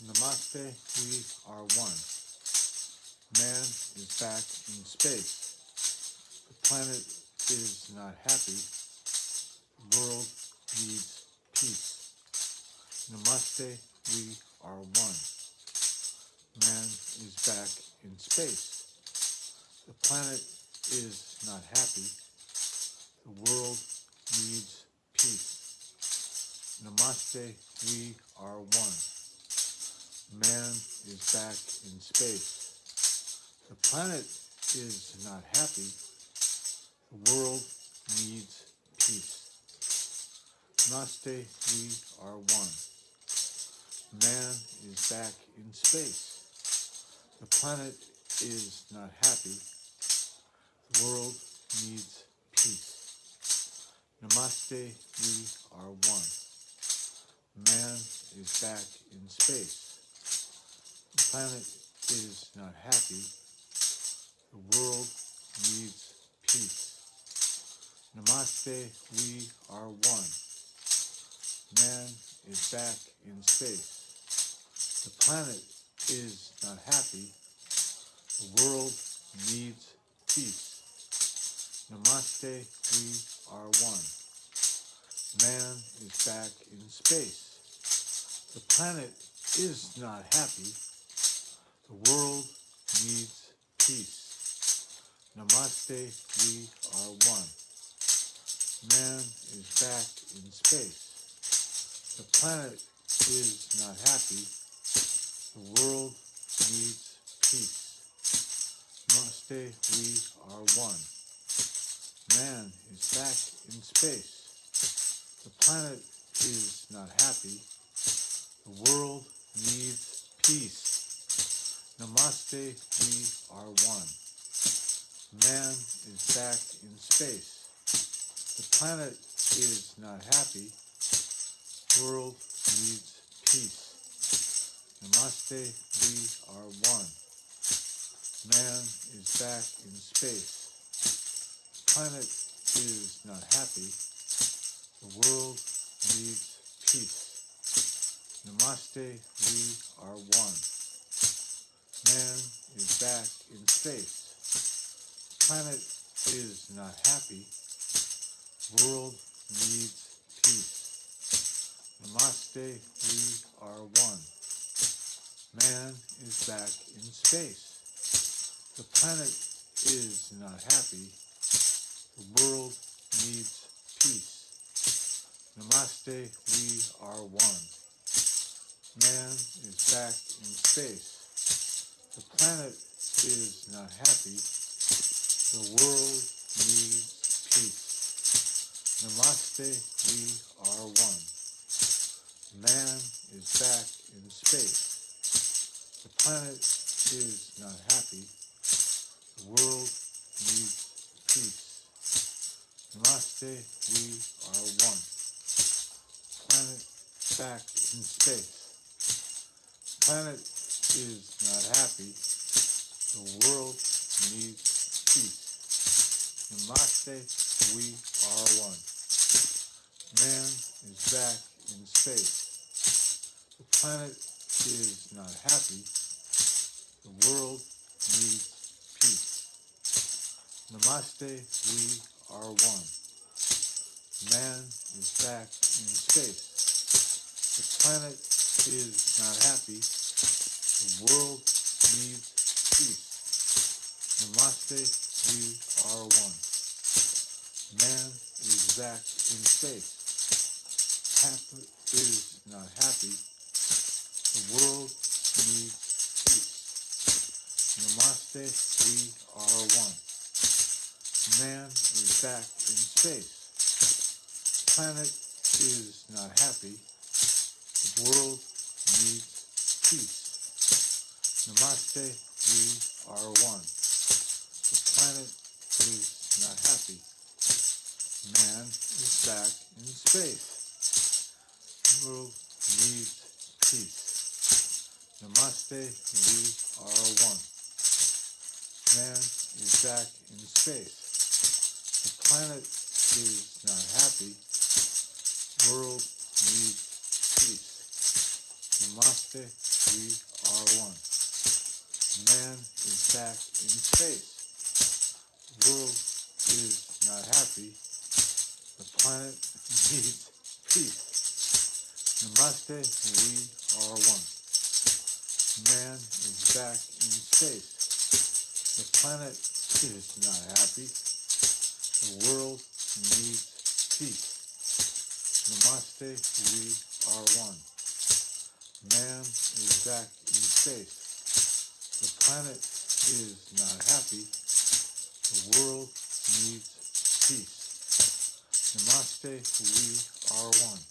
Namaste, we are one. Man is back in space. The planet is not happy. The world needs peace. Namaste, we are one. Man is back in space. The planet is not happy. The world needs peace. Namaste, we are one. Man is back in space. The planet is not happy. The world needs peace. Namaste, we are one. Man is back in space. The planet is not happy. The world needs peace. Namaste, we are one. Man is back in space. The planet is not happy. The world needs peace. Namaste, we are one. Man is back in space. The planet is not happy. The world needs peace. Namaste, we are one. Man is back in space. The planet is not happy. The world needs peace. Namaste, we are one. Man is back in space. The planet is not happy. The world needs peace. Namaste, we are one. Man is back in space. The planet is not happy. The world needs peace. Namaste, we are one. Man is back in space. The planet is not happy. World needs peace. Namaste, we are one. Man is back in space. The planet is not happy. The world needs peace. Namaste, we are one. Man is back in space. Planet is not happy. World needs peace. Namaste, we are one. Man is back in space. The planet is not happy. The world needs peace. Namaste, we are one. Man is back in space. The planet is not happy. The world needs peace. Namaste, we are one. Man is back in space. The planet is not happy. The world needs peace. Namaste, we are one. Planet back in space. Planet Namaste, we are one. Man is back in space. The planet is not happy. The world needs peace. Namaste, we are one. Man is back in space. The planet is not happy. The world needs peace. Namaste, we are one. Back in space. Happy is not happy. The world needs peace. Namaste, we are one. Man is back in space. Planet is not happy. The world needs peace. Namaste, back in space. The world needs peace. Namaste, we are one. Man is back in space. The planet is not happy. World needs peace. Namaste, we are one. Man is back in space. The world is not happy. The planet needs peace. Namaste, we are one. Man is back in space. The planet is not happy. The world needs peace. Namaste, we are one. Man is back in space. The planet is not happy. The world needs peace. Namaste, we are one.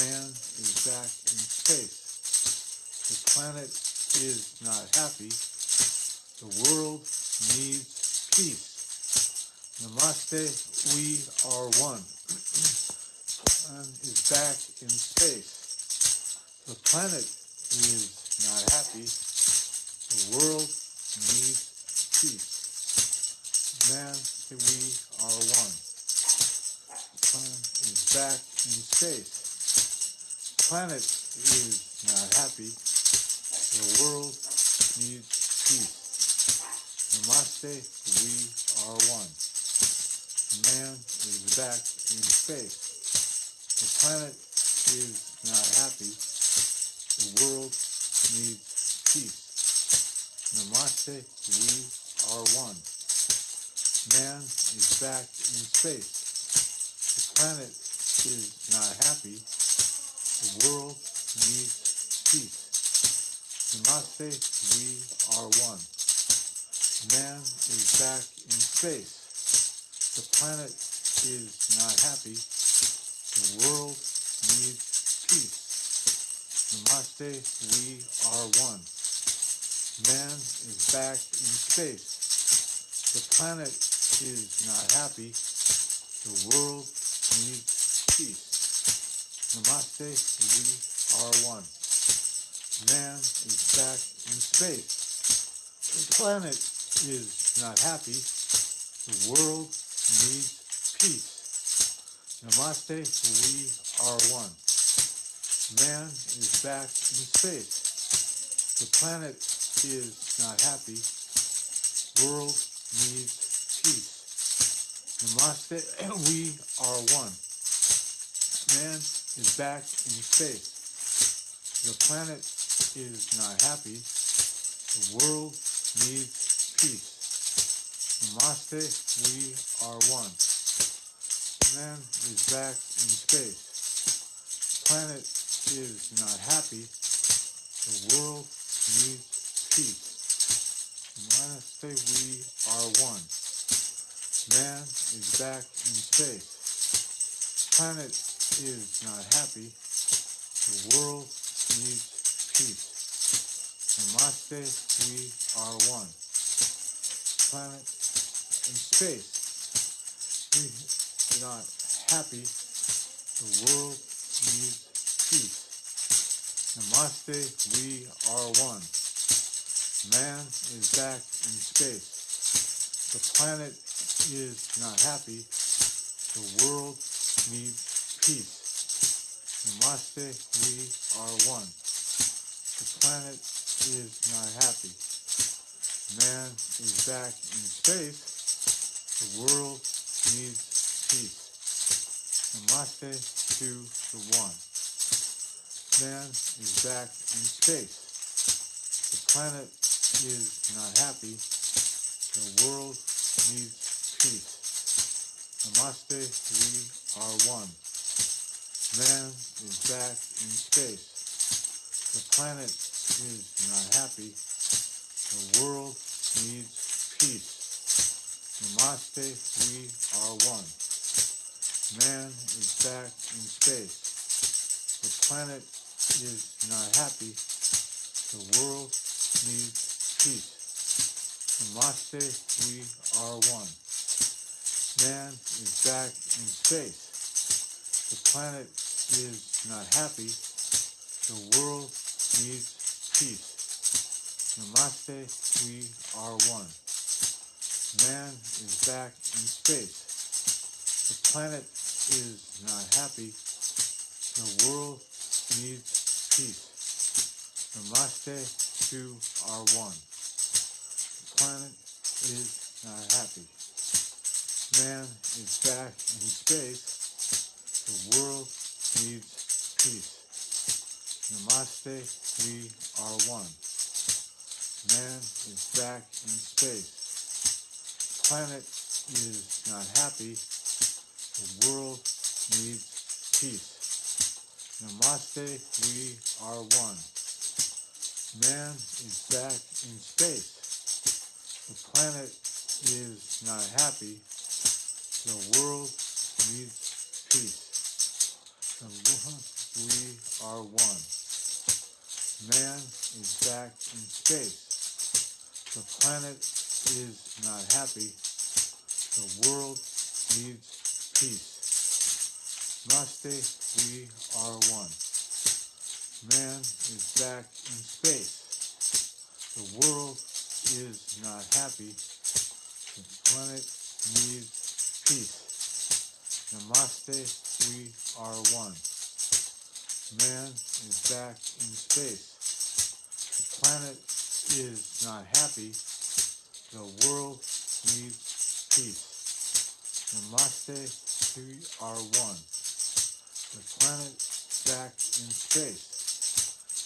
Man is back in space. The planet is not happy. The world needs peace. Namaste, we are one. Man is back in space. The planet is not happy. The world needs peace. Man, we are back in space. Planet is not happy. The world needs peace. Namaste, we are one. Man is back in space. The planet is not happy. The world needs peace. Namaste, we are one. Man is back in space. The planet is not happy. The world needs peace. Namaste, we are one. Man is back in space. The planet is not happy. The world needs peace. Namaste, we are one. Man is back in space. The planet is not happy. The world needs peace. Namaste, we are one. Man is back in space. The planet is not happy. The world needs peace. Namaste, we are one. Man is back in space. The planet is not happy. World needs peace. Namaste, we are one. Man is back in space. The planet is not happy. The world needs peace. Namaste, we are one. Man is back in space. Planet is not happy. The world needs peace. Namaste, we are one. Man is back in space. Planet is not happy. The world needs peace. Namaste, we are one. Planet in space. We are not happy. The world needs peace. Namaste, we are one. Man is back in space. The planet is not happy. The world needs peace. Namaste, we are one. The planet is not happy. Man is back in space. The world needs peace. Namaste to the one. Man is back in space. The planet is not happy. The world needs peace. Namaste, we are one. Man is back in space. The planet is not happy. The world needs peace. Namaste, we are one. Man is back in space. The planet is not happy. The world needs peace. Namaste, we are one. Man is back in space. The planet is not happy. The world needs peace. Namaste, we are one. Man is back in space. The planet is not happy. The world needs peace. Namaste to our one. The planet is not happy. Man is back in space. The world needs peace. Namaste, we are one. Man is back in space. Planet is not happy. The world needs peace. Namaste, we are one. Man is back in space. The planet is not happy. The world needs are one. Man is back in space. The planet is not happy. The world needs peace. Namaste, we are one. Man is back in space. The world is not happy. The planet needs peace. Namaste, we are one. Man is back in space. The planet is not happy. The world needs peace. Namaste, we are one. The planet back in space.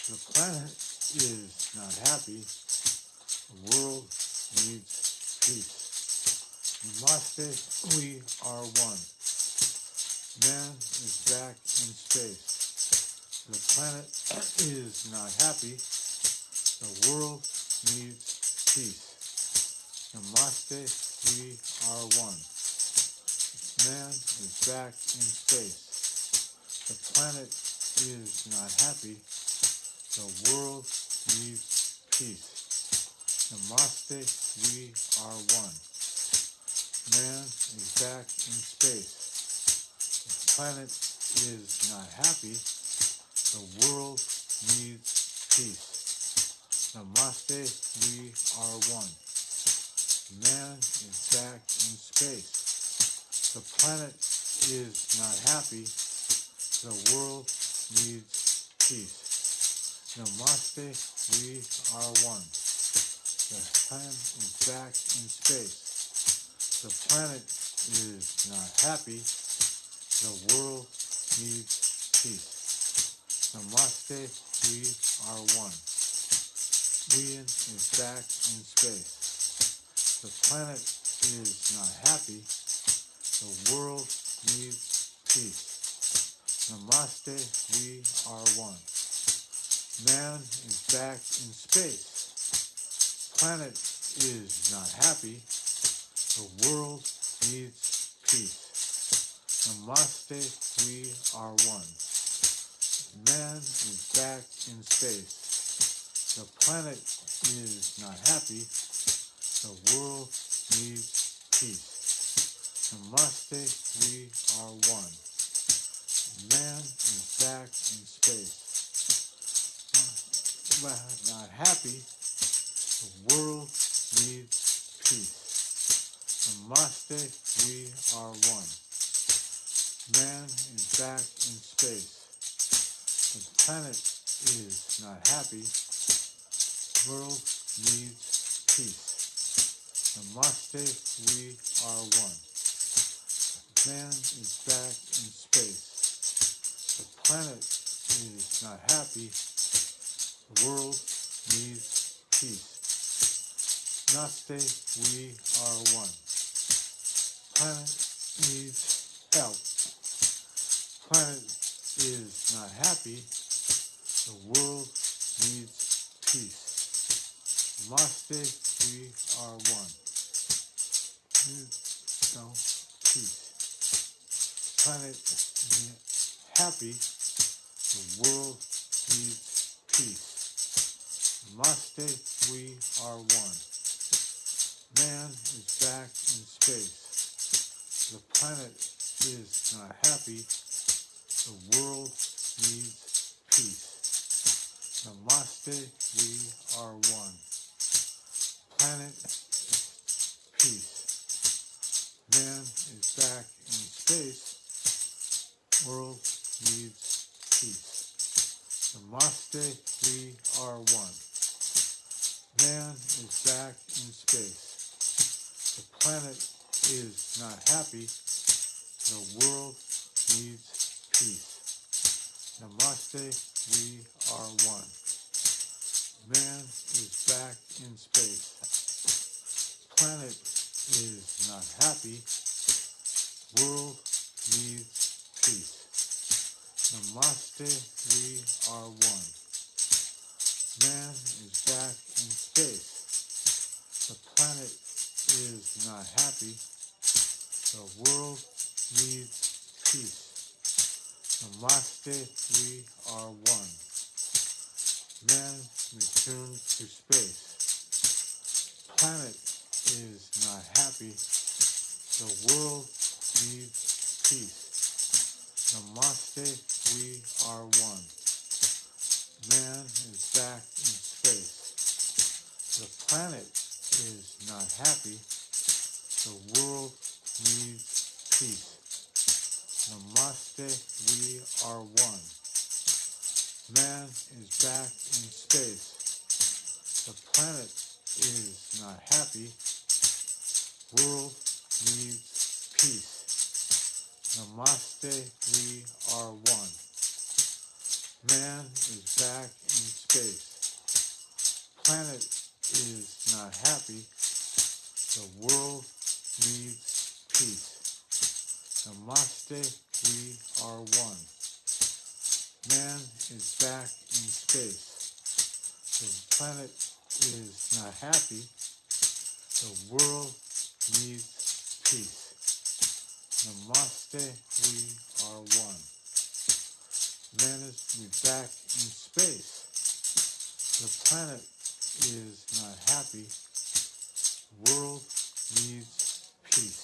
The planet is not happy. The world needs peace. Namaste, we are one. Man is back in space. The planet is not happy. The world needs peace. Namaste, we are one. Man is back in space. The planet is not happy. The world needs peace. Namaste, we are one. Man is back in space. The planet is not happy. The world needs peace. Namaste, we are one. Man is back in space. The planet is not happy. The world needs peace. Namaste, we are one. The planet is back in space. The planet is not happy. The world needs peace. Namaste, we are one. Wian is back in space. The planet is not happy. The world needs peace. Namaste, we are one. Man is back in space. Planet is not happy. The world needs peace. Namaste, we are one. Man is back in space. The planet is not happy. The world needs peace. Namaste, we are one. Man is back in space. Not, not happy. The world needs peace. Namaste, we are one. Man is back in space. The planet is not happy. The World needs peace. Namaste, we are one. Man is back in space. The planet is not happy. The world needs peace. Namaste, we are one. Planet needs help. Planet is not happy. The world needs peace. Namaste, we are one. No peace. Planet happy. The world needs peace. Namaste, we are one. Man is back in space. The planet is not happy. The world needs peace. Namaste, we are one. Planet peace. Man is back in space. World needs peace. Namaste. We are one. Man is back in space. The planet is not happy. The world needs peace. Namaste, we are one. Man is back in space. Planet is not happy. World needs peace. Namaste, we are one. Man is back in space. The planet is not happy. The world needs peace. Namaste, we are one. Man returned to space. Planet is not happy. The world needs peace. Namaste, we are one. Man is back in space. The planet is not happy. The world needs peace. Namaste, we are one. Man is back in space. The planet is not happy. World needs peace. Namaste, we are one. Man is back in space. Planet is not happy. The world needs peace. Namaste, we are one. Man is back in space. The planet is not happy. The world needs peace. Namaste, we are one. Man is back in space. The planet is not happy. World needs peace.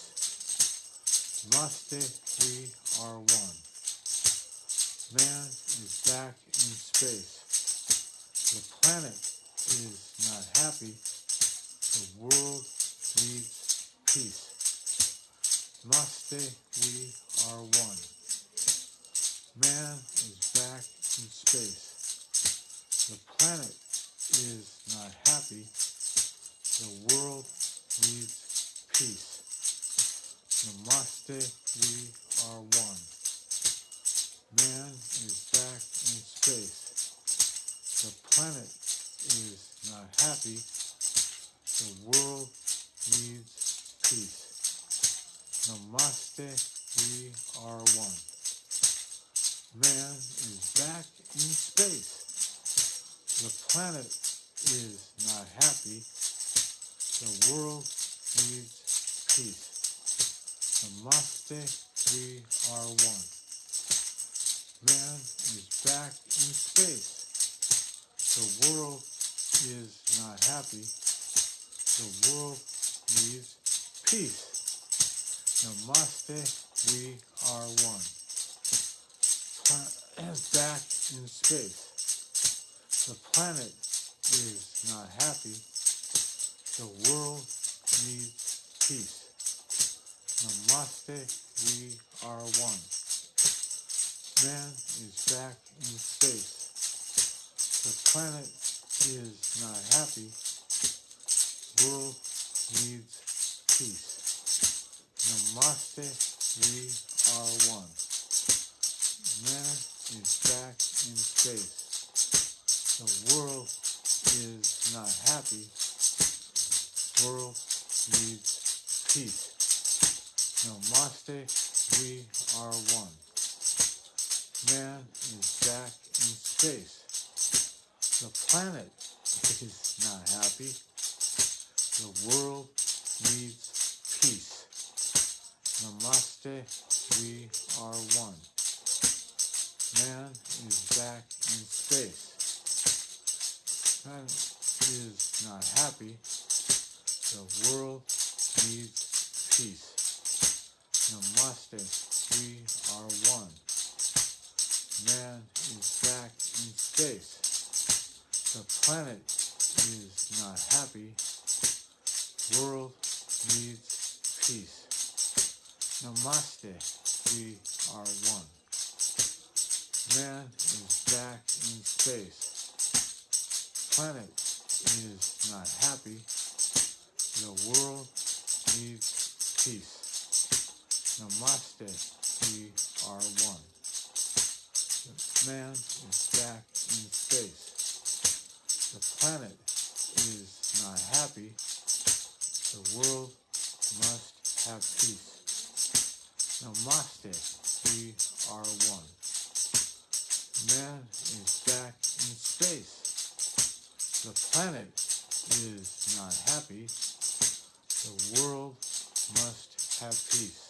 Namaste, we are one. Man is back in space. The planet is not happy. The world needs peace. Namaste, we are one. Man is back in space. The planet is not happy. The world needs peace. Namaste, we are one. Man is back in space. The planet is not happy. The world needs peace. Namaste, The world needs peace. Namaste, we are one. Planet back in space. The planet is not happy. The world needs peace. Namaste, we are one. Man is back in space. The planet is not happy. World needs peace. Namaste, we are one. Man is back in space. The world is not happy. World needs peace. Namaste, we are one. Man is back in space. The planet is not happy. The world needs peace. Namaste, we are one. Man is back in space. Man is not happy. The world needs peace. Namaste, we are one. Man is back in space. The planet is not happy. World needs peace. Namaste, we are one. Man is back in space. planet is not happy. The world needs peace. Namaste, we are one. Man is back in space. The planet is not happy. The world must have peace. Namaste, we are one. Man is back in space. The planet is not happy. The world must have peace.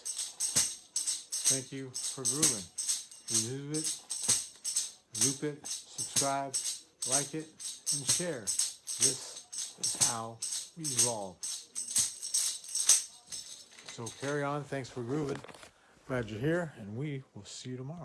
Thank you for grooving. Remove it, loop it, subscribe, like it, and share. This is how we evolve. So carry on. Thanks for grooving. Glad you're here, and we will see you tomorrow.